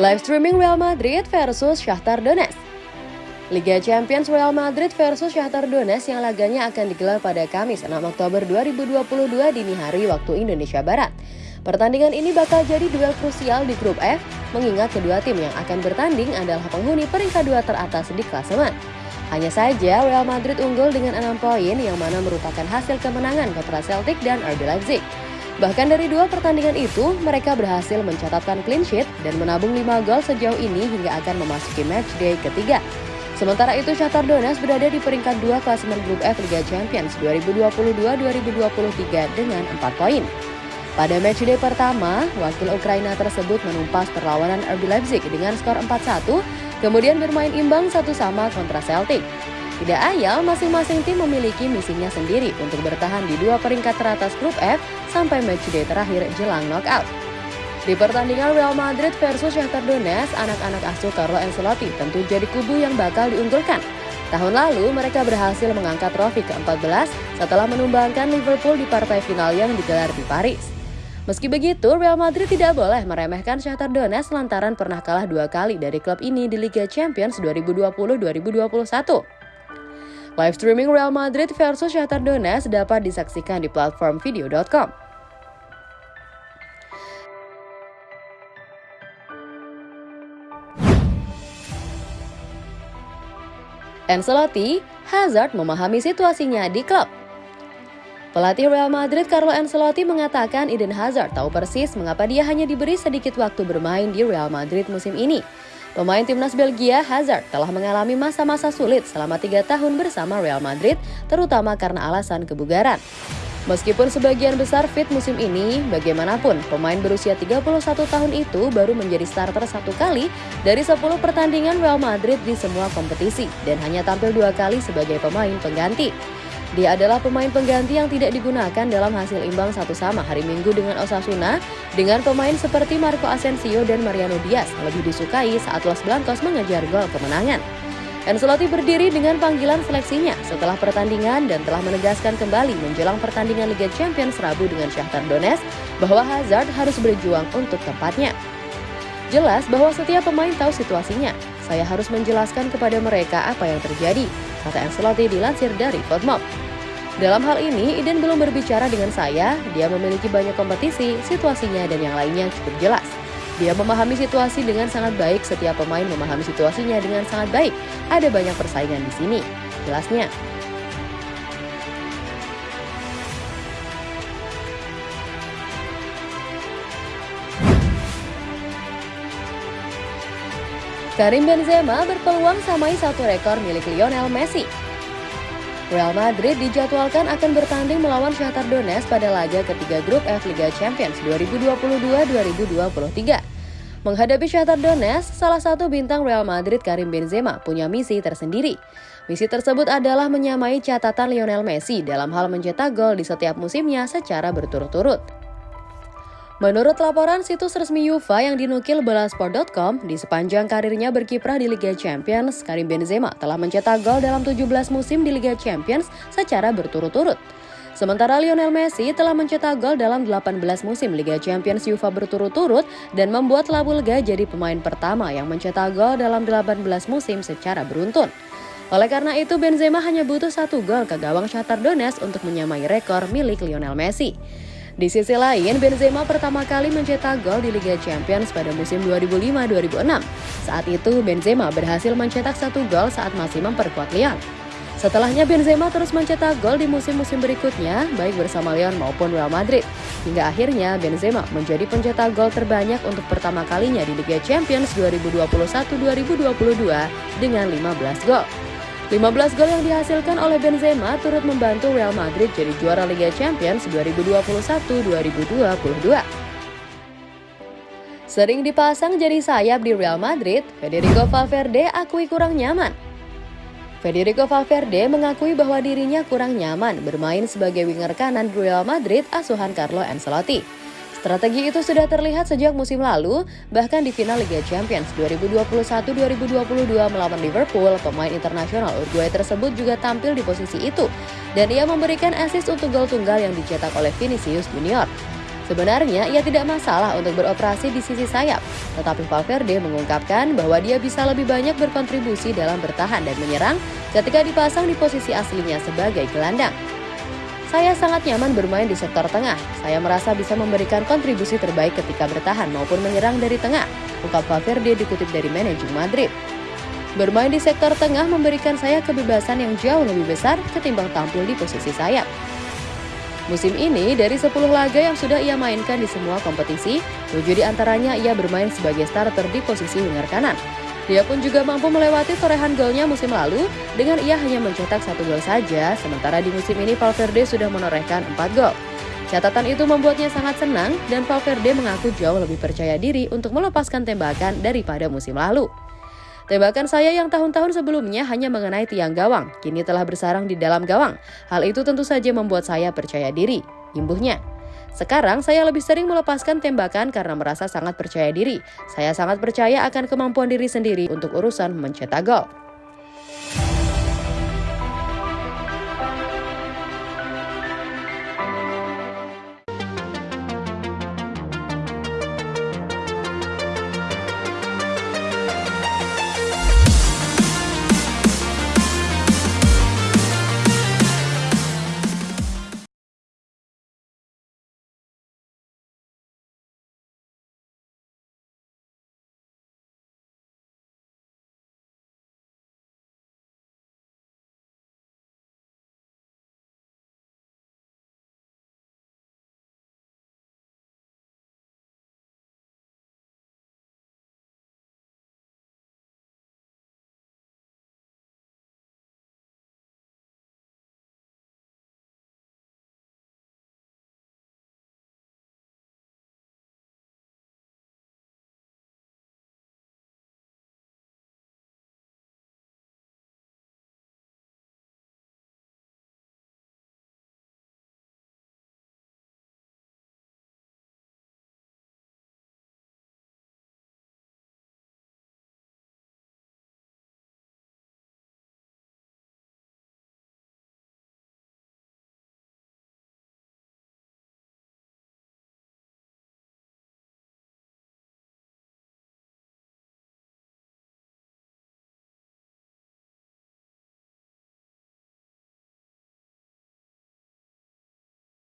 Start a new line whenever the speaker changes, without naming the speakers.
Live streaming Real Madrid versus Shakhtar Donetsk. Liga Champions Real Madrid versus Shakhtar Donetsk yang laganya akan digelar pada Kamis 6 Oktober 2022 dini hari waktu Indonesia Barat. Pertandingan ini bakal jadi duel krusial di grup F, mengingat kedua tim yang akan bertanding adalah penghuni peringkat dua teratas di klasemen. Hanya saja Real Madrid unggul dengan 6 poin yang mana merupakan hasil kemenangan kontra Celtic dan RB Leipzig. Bahkan dari dua pertandingan itu, mereka berhasil mencatatkan clean sheet dan menabung 5 gol sejauh ini hingga akan memasuki match day ketiga. Sementara itu Shakhtar Donetsk berada di peringkat 2 klasemen grup F Liga Champions 2022-2023 dengan 4 poin. Pada matchday pertama, wakil Ukraina tersebut menumpas perlawanan RB Leipzig dengan skor 4-1, kemudian bermain imbang satu sama kontra Celtic. Tidak ayal, masing-masing tim memiliki misinya sendiri untuk bertahan di dua peringkat teratas grup F sampai matchday terakhir jelang knockout. Di pertandingan Real Madrid versus Shakhtar Donetsk, anak-anak asuh Carlo Ancelotti tentu jadi kubu yang bakal diunggulkan. Tahun lalu, mereka berhasil mengangkat trofi ke-14 setelah menumbangkan Liverpool di partai final yang digelar di Paris. Meski begitu, Real Madrid tidak boleh meremehkan Shakhtar Donetsk lantaran pernah kalah dua kali dari klub ini di Liga Champions 2020-2021. Live streaming Real Madrid versus Shakhtar Donetsk dapat disaksikan di platform video.com. Ancelotti, Hazard memahami situasinya di klub. Pelatih Real Madrid Carlo Ancelotti mengatakan Eden Hazard tahu persis mengapa dia hanya diberi sedikit waktu bermain di Real Madrid musim ini. Pemain timnas Belgia, Hazard, telah mengalami masa-masa sulit selama tiga tahun bersama Real Madrid, terutama karena alasan kebugaran. Meskipun sebagian besar fit musim ini, bagaimanapun pemain berusia 31 tahun itu baru menjadi starter satu kali dari 10 pertandingan Real Madrid di semua kompetisi dan hanya tampil dua kali sebagai pemain pengganti. Dia adalah pemain pengganti yang tidak digunakan dalam hasil imbang satu sama hari Minggu dengan Osasuna dengan pemain seperti Marco Asensio dan Mariano Diaz lebih disukai saat Los Blancos mengejar gol kemenangan. Ancelotti berdiri dengan panggilan seleksinya setelah pertandingan dan telah menegaskan kembali menjelang pertandingan Liga Champions Rabu dengan Shakhtar Donetsk bahwa Hazard harus berjuang untuk tempatnya. Jelas bahwa setiap pemain tahu situasinya. Saya harus menjelaskan kepada mereka apa yang terjadi, kata Ancelotti dilansir dari Fotmob. Dalam hal ini, Eden belum berbicara dengan saya, dia memiliki banyak kompetisi, situasinya dan yang lainnya cukup jelas. Dia memahami situasi dengan sangat baik, setiap pemain memahami situasinya dengan sangat baik. Ada banyak persaingan di sini. Jelasnya, Karim Benzema berpeluang samai satu rekor milik Lionel Messi. Real Madrid dijadwalkan akan bertanding melawan Shakhtar Donetsk pada laga ketiga grup F Liga Champions 2022-2023. Menghadapi Shakhtar Donetsk, salah satu bintang Real Madrid Karim Benzema punya misi tersendiri. Misi tersebut adalah menyamai catatan Lionel Messi dalam hal mencetak gol di setiap musimnya secara berturut-turut. Menurut laporan situs resmi UEFA yang dinukil bolasport.com, di sepanjang karirnya berkiprah di Liga Champions, Karim Benzema telah mencetak gol dalam 17 musim di Liga Champions secara berturut-turut. Sementara Lionel Messi telah mencetak gol dalam 18 musim Liga Champions UEFA berturut-turut dan membuat La Bulga jadi pemain pertama yang mencetak gol dalam 18 musim secara beruntun. Oleh karena itu, Benzema hanya butuh satu gol ke gawang Shakhtar Donetsk untuk menyamai rekor milik Lionel Messi. Di sisi lain, Benzema pertama kali mencetak gol di Liga Champions pada musim 2005-2006. Saat itu, Benzema berhasil mencetak satu gol saat masih memperkuat Lyon. Setelahnya Benzema terus mencetak gol di musim-musim berikutnya, baik bersama Lyon maupun Real Madrid. Hingga akhirnya Benzema menjadi pencetak gol terbanyak untuk pertama kalinya di Liga Champions 2021-2022 dengan 15 gol. 15 gol yang dihasilkan oleh Benzema turut membantu Real Madrid jadi juara Liga Champions 2021-2022. Sering dipasang jadi sayap di Real Madrid, Federico Valverde akui kurang nyaman. Federico Valverde mengakui bahwa dirinya kurang nyaman bermain sebagai winger kanan Real Madrid asuhan Carlo Ancelotti. Strategi itu sudah terlihat sejak musim lalu, bahkan di final Liga Champions 2021-2022 melawan Liverpool, pemain internasional Uruguay tersebut juga tampil di posisi itu, dan ia memberikan assist untuk gol tunggal yang dicetak oleh Vinicius Junior. Sebenarnya ia tidak masalah untuk beroperasi di sisi sayap, tetapi Valverde mengungkapkan bahwa dia bisa lebih banyak berkontribusi dalam bertahan dan menyerang ketika dipasang di posisi aslinya sebagai gelandang. Saya sangat nyaman bermain di sektor tengah. Saya merasa bisa memberikan kontribusi terbaik ketika bertahan maupun menyerang dari tengah, ungkap Valverde dikutip dari manajemen Madrid. Bermain di sektor tengah memberikan saya kebebasan yang jauh lebih besar ketimbang tampil di posisi sayap. Musim ini, dari 10 laga yang sudah ia mainkan di semua kompetisi, 7 di antaranya ia bermain sebagai starter di posisi winger kanan. Dia pun juga mampu melewati torehan golnya musim lalu dengan ia hanya mencetak satu gol saja, sementara di musim ini Valverde sudah menorehkan 4 gol. Catatan itu membuatnya sangat senang dan Valverde mengaku jauh lebih percaya diri untuk melepaskan tembakan daripada musim lalu. Tembakan saya yang tahun-tahun sebelumnya hanya mengenai tiang gawang, kini telah bersarang di dalam gawang. Hal itu tentu saja membuat saya percaya diri, imbuhnya. Sekarang saya lebih sering melepaskan tembakan karena merasa sangat percaya diri. Saya sangat percaya akan kemampuan diri sendiri untuk urusan mencetak gol.